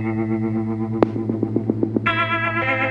Thank you.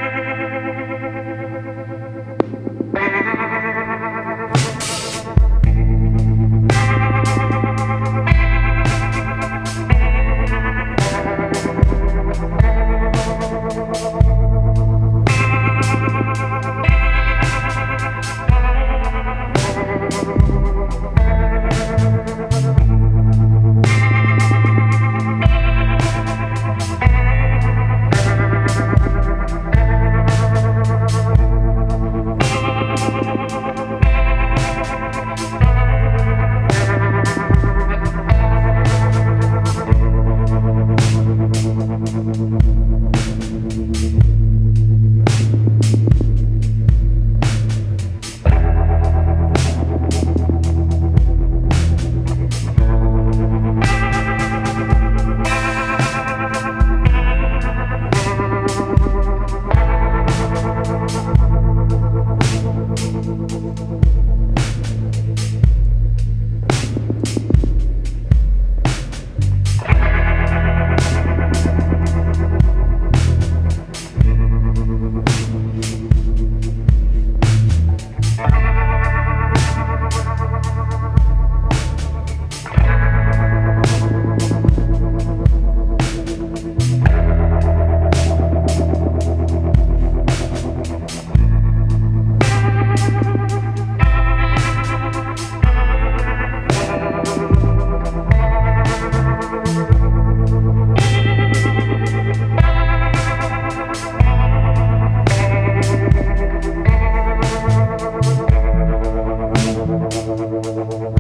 We'll be right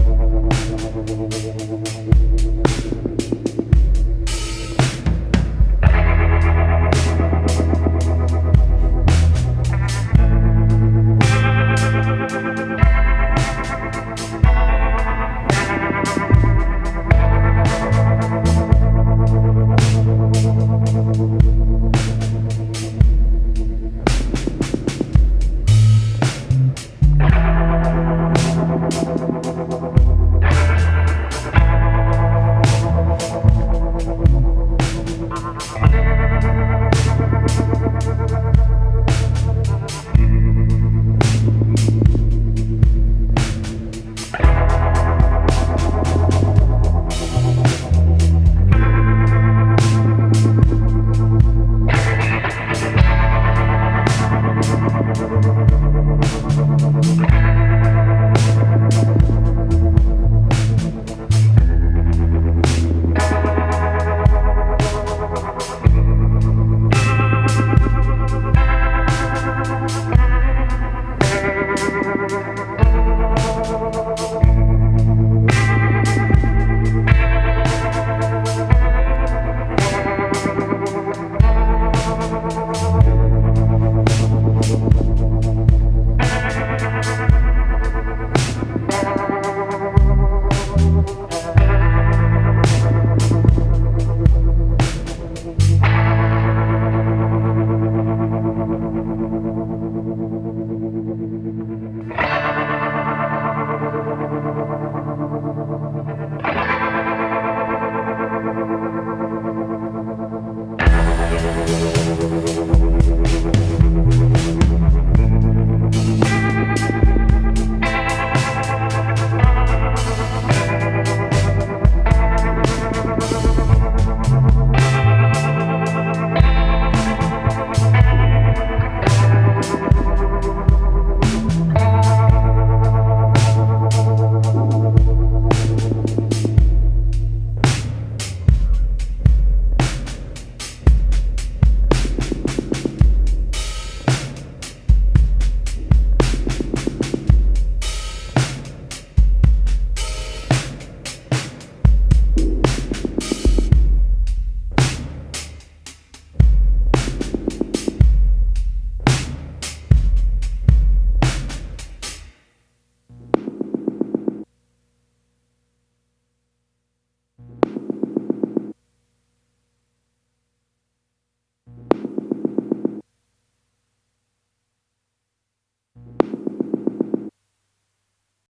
back.